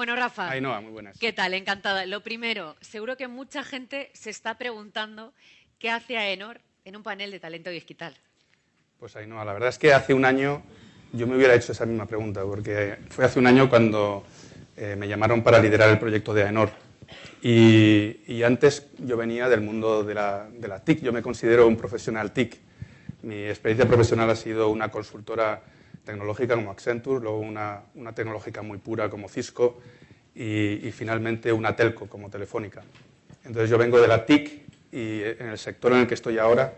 Bueno, Rafa. Ainhoa, muy buenas. ¿Qué tal? Encantada. Lo primero, seguro que mucha gente se está preguntando qué hace AENOR en un panel de talento digital. Pues Ainhoa, la verdad es que hace un año yo me hubiera hecho esa misma pregunta, porque fue hace un año cuando eh, me llamaron para liderar el proyecto de AENOR. Y, antes yo venía del mundo de la, de la TIC, yo me considero un profesional TIC. Mi experiencia profesional ha sido una consultora tecnológica como Accenture, luego una, una tecnológica muy pura como Cisco y, finalmente una telco como Telefónica. Entonces yo vengo de la TIC y en el sector en el que estoy ahora,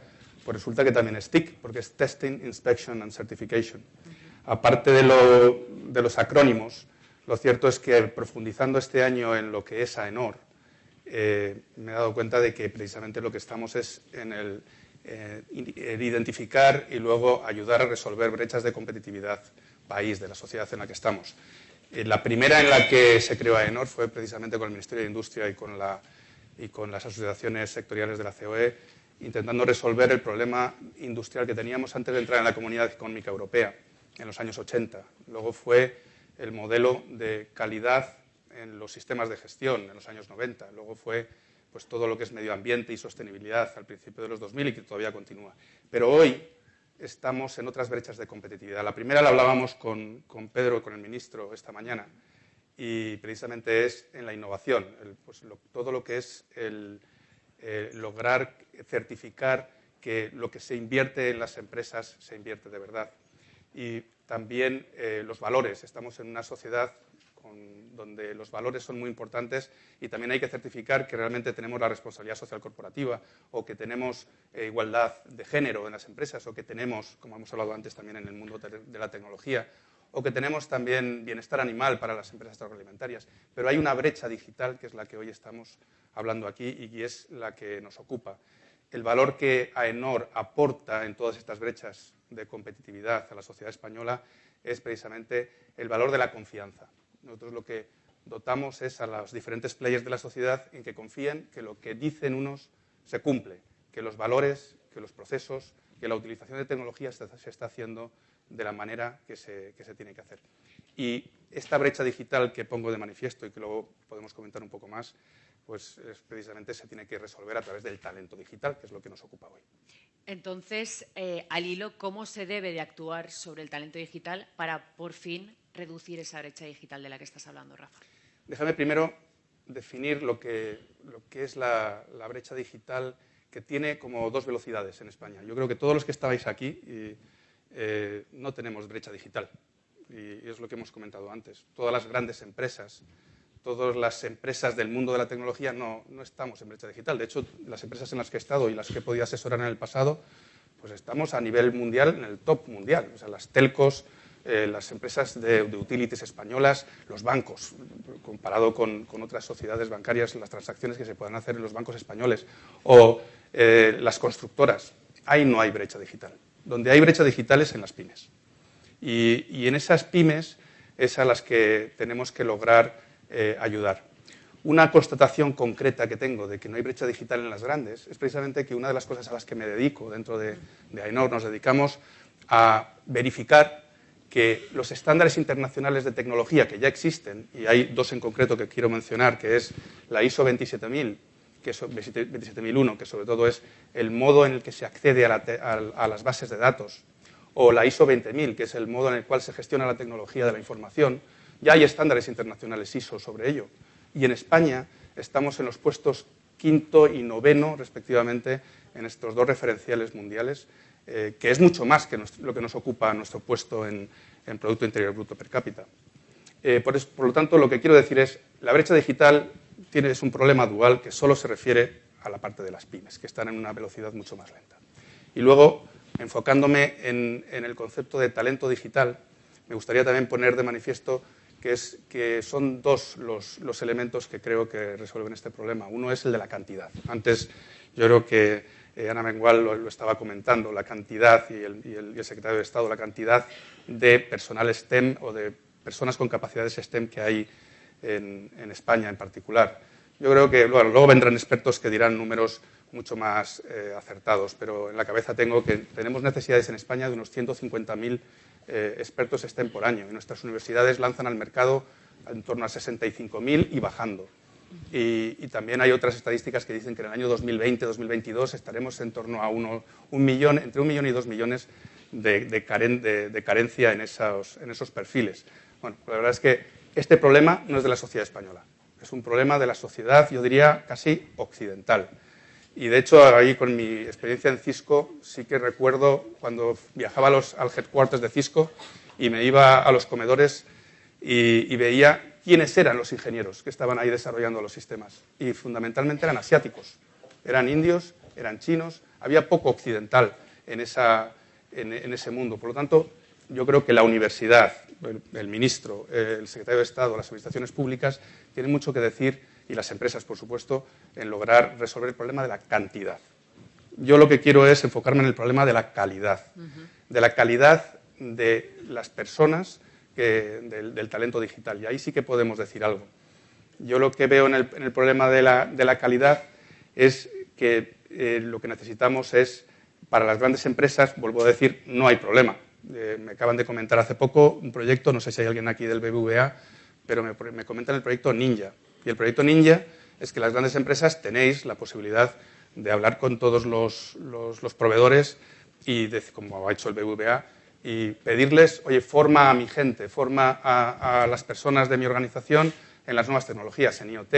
pues resulta que también es TIC, porque es Testing, Inspection and Certification. Aparte de, lo, de, los acrónimos, lo cierto es que profundizando este año en lo que es AENOR, eh, me he dado cuenta de que precisamente lo que estamos es en el eh, identificar y luego ayudar a resolver brechas de competitividad país, de la sociedad en la que estamos. Eh, la primera en la que se creó AENOR fue precisamente con el Ministerio de Industria y con, y con las asociaciones sectoriales de la COE, intentando resolver el problema industrial que teníamos antes de entrar en la Comunidad Económica Europea, en los años 80. Luego fue el modelo de calidad en los sistemas de gestión, en los años 90. Luego fue pues todo lo que es medio ambiente y sostenibilidad al principio de los 2000 y que todavía continúa. Pero hoy estamos en otras brechas de competitividad. La primera la hablábamos con, con Pedro, con el ministro, esta mañana, y precisamente es en la innovación, pues todo lo que es eh, lograr certificar que lo que se invierte en las empresas se invierte de verdad. Y también eh, los valores. Estamos en una sociedad donde los valores son muy importantes y también hay que certificar que realmente tenemos la responsabilidad social corporativa o que tenemos eh, igualdad de género en las empresas o que tenemos, como hemos hablado antes también en el mundo de la tecnología, o que tenemos también bienestar animal para las empresas agroalimentarias. Pero hay una brecha digital que es la que hoy estamos hablando aquí y es la que nos ocupa. El valor que AENOR aporta en todas estas brechas de competitividad a la sociedad española es precisamente el valor de la confianza. Nosotros lo que dotamos es a los diferentes players de la sociedad en que confíen que lo que dicen unos se cumple, que los valores, que los procesos, que la utilización de tecnología se, está haciendo de la manera que se, tiene que hacer. Y esta brecha digital que pongo de manifiesto y que luego podemos comentar un poco más, pues precisamente se tiene que resolver a través del talento digital, que es lo que nos ocupa hoy. Entonces, eh, al hilo, ¿cómo se debe de actuar sobre el talento digital para por fin reducir esa brecha digital de la que estás hablando, Rafa? Déjame primero definir lo que, es la, brecha digital que tiene como dos velocidades en España. Yo creo que todos los que estabais aquí eh, no tenemos brecha digital. Y, es lo que hemos comentado antes. Todas las grandes empresas, todas las empresas del mundo de la tecnología no, no, estamos en brecha digital. De hecho, las empresas en las que he estado y las que he podido asesorar en el pasado, pues estamos a nivel mundial, en el top mundial. O sea, las telcos, eh, las empresas de, utilities españolas, los bancos, comparado con, otras sociedades bancarias, las transacciones que se puedan hacer en los bancos españoles, o eh, las constructoras. Ahí no hay brecha digital. Donde hay brecha digital es en las pymes. Y, en esas pymes es a las que tenemos que lograr eh, ayudar. Una constatación concreta que tengo de que no hay brecha digital en las grandes es precisamente que una de las cosas a las que me dedico dentro de, de nos dedicamos a verificar que los estándares internacionales de tecnología que ya existen, y hay dos en concreto que quiero mencionar, que es la ISO 27000, que es 27001, que sobre todo es el modo en el que se accede a, las bases de datos, o la ISO 20000, que es el modo en el cual se gestiona la tecnología de la información, ya hay estándares internacionales ISO sobre ello. Y en España estamos en los puestos quinto y noveno, respectivamente, en estos dos referenciales mundiales, eh, que es mucho más que lo que nos ocupa nuestro puesto en, Producto Interior Bruto per cápita. Eh, por, lo tanto, lo que quiero decir es, la brecha digital tiene, es un problema dual que solo se refiere a la parte de las pymes, que están en una velocidad mucho más lenta. Y luego, enfocándome en, el concepto de talento digital, me gustaría también poner de manifiesto que, es, que son dos los elementos que creo que resuelven este problema. Uno es el de la cantidad. Antes yo creo que eh, Ana Mengual lo, estaba comentando, la cantidad, y el, secretario de Estado, la cantidad de personal STEM o de personas con capacidades STEM que hay en, España en particular. Yo creo que luego vendrán expertos que dirán números mucho más eh, acertados, pero en la cabeza tengo que tenemos necesidades en España de unos 150.000 eh, expertos STEM por año y nuestras universidades lanzan al mercado en torno a 65.000 y bajando. Y, también hay otras estadísticas que dicen que en el año 2020-2022 estaremos en torno a uno, un millón, entre un millón y dos millones de, carencia en esos, en esos perfiles. Bueno, la verdad es que este problema no es de la sociedad española, es un problema de la sociedad, yo diría, casi occidental. Y de hecho, ahí con mi experiencia en Cisco, sí que recuerdo cuando viajaba los, al headquarters de Cisco y me iba a los comedores y, veía quiénes eran los ingenieros que estaban ahí desarrollando los sistemas. Y fundamentalmente eran asiáticos, eran indios, eran chinos, había poco occidental en, esa, en, ese mundo. Por lo tanto, yo creo que la universidad, el, ministro, el secretario de Estado, las administraciones públicas tienen mucho que decir y las empresas, por supuesto, en lograr resolver el problema de la cantidad. Yo lo que quiero es enfocarme en el problema de la calidad, de la calidad de las personas, del, talento digital. Y ahí sí que podemos decir algo. Yo lo que veo en el, problema de la, calidad es que eh, lo que necesitamos es, para las grandes empresas, vuelvo a decir, no hay problema. Eh, me acaban de comentar hace poco un proyecto, no sé si hay alguien aquí del BBVA, pero me, me comentan el proyecto Ninja. Y el proyecto Ninja es que las grandes empresas tenéis la posibilidad de hablar con todos los, proveedores y, como ha hecho el BBVA, y pedirles, oye, forma a mi gente, forma a, las personas de mi organización en las nuevas tecnologías, en IoT,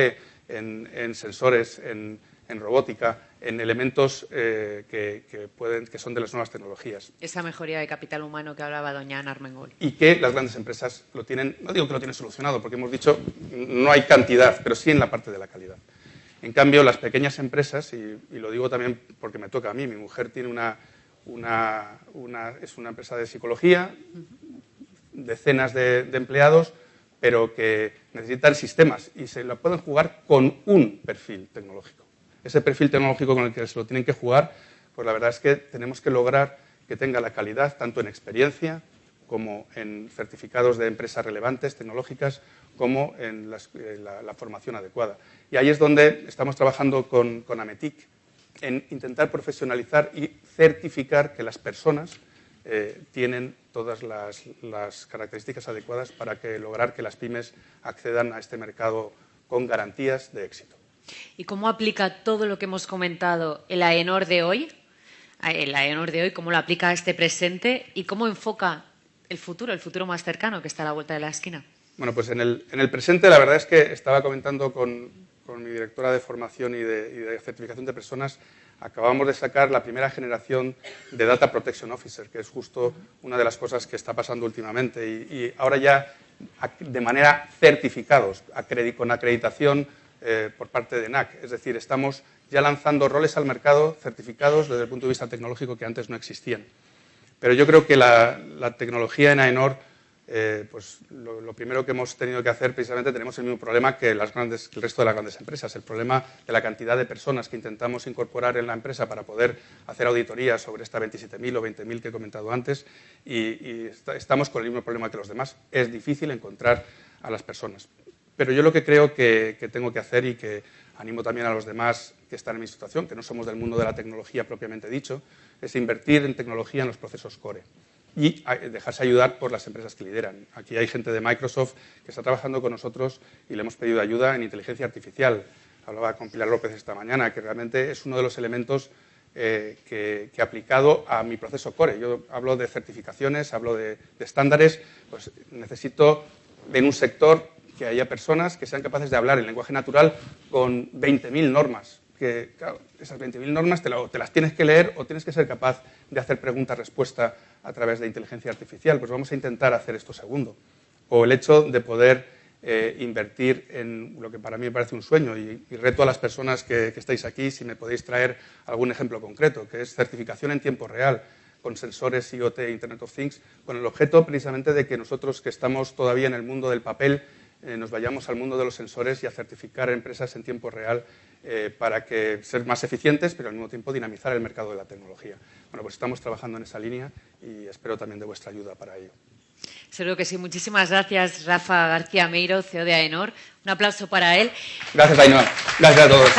en, sensores, en, robótica, en elementos eh, que, pueden, que son de las nuevas tecnologías. Esa mejoría de capital humano que hablaba doña Ana Armengol. Y que las grandes empresas lo tienen, no digo que lo tienen solucionado, porque hemos dicho no hay cantidad, pero sí en la parte de la calidad. En cambio, las pequeñas empresas, y, lo digo también porque me toca a mí, mi mujer tiene una, es una empresa de psicología, decenas de, empleados, pero que necesitan sistemas y se lo pueden jugar con un perfil tecnológico. Ese perfil tecnológico con el que se lo tienen que jugar, pues la verdad es que tenemos que lograr que tenga la calidad tanto en experiencia como en certificados de empresas relevantes tecnológicas, como en eh, la, formación adecuada. Y ahí es donde estamos trabajando con, con Ametic, en intentar profesionalizar y certificar que las personas eh, tienen todas las, características adecuadas para que, lograr que las pymes accedan a este mercado con garantías de éxito. ¿Y cómo aplica todo lo que hemos comentado el AENOR de hoy? El AENOR de hoy, ¿cómo lo aplica a este presente y cómo enfoca el futuro, el futuro más cercano que está a la vuelta de la esquina? Bueno, pues en el, presente la verdad es que estaba comentando con, mi directora de formación y de, certificación de personas, acabamos de sacar la primera generación de Data Protection Officer, que es justo una de las cosas que está pasando últimamente. Y, ahora ya de manera certificados, con acreditación eh, por parte de NAC. Es decir, estamos ya lanzando roles al mercado certificados desde el punto de vista tecnológico que antes no existían. Pero yo creo que la, la tecnología en AENOR eh, pues lo, primero que hemos tenido que hacer, precisamente, tenemos el mismo problema que, el resto de las grandes empresas, el problema de la cantidad de personas que intentamos incorporar en la empresa para poder hacer auditorías sobre esta 27.000 o 20.000 que he comentado antes y, estamos con el mismo problema que los demás. Es difícil encontrar a las personas. Pero yo lo que creo que tengo que hacer y que animo también a los demás que están en mi situación, que no somos del mundo de la tecnología propiamente dicho, es invertir en tecnología en los procesos core y dejarse ayudar por las empresas que lideran. Aquí hay gente de Microsoft que está trabajando con nosotros y le hemos pedido ayuda en inteligencia artificial. Hablaba con Pilar López esta mañana, que realmente es uno de los elementos eh, que, he aplicado a mi proceso core. Yo hablo de certificaciones, hablo de, estándares, pues necesito en un sector que haya personas que sean capaces de hablar en lenguaje natural con 20.000 normas. Que, claro, esas 20.000 normas te, te, las tienes que leer o tienes que ser capaz de hacer pregunta-respuesta a través de inteligencia artificial. Pues vamos a intentar hacer esto segundo. O el hecho de poder eh, invertir en lo que para mí me parece un sueño y, reto a las personas que, estáis aquí si me podéis traer algún ejemplo concreto, que es certificación en tiempo real con sensores IoT, Internet of Things, con el objeto precisamente de que nosotros que estamos todavía en el mundo del papel eh, nos vayamos al mundo de los sensores y a certificar empresas en tiempo real eh, para que ser más eficientes, pero al mismo tiempo dinamizar el mercado de la tecnología. Bueno, pues estamos trabajando en esa línea y espero también de vuestra ayuda para ello. Seguro que sí. Muchísimas gracias, Rafa García Meiro, CEO de AENOR. Un aplauso para él. Gracias, Ainhoa. Gracias a todos.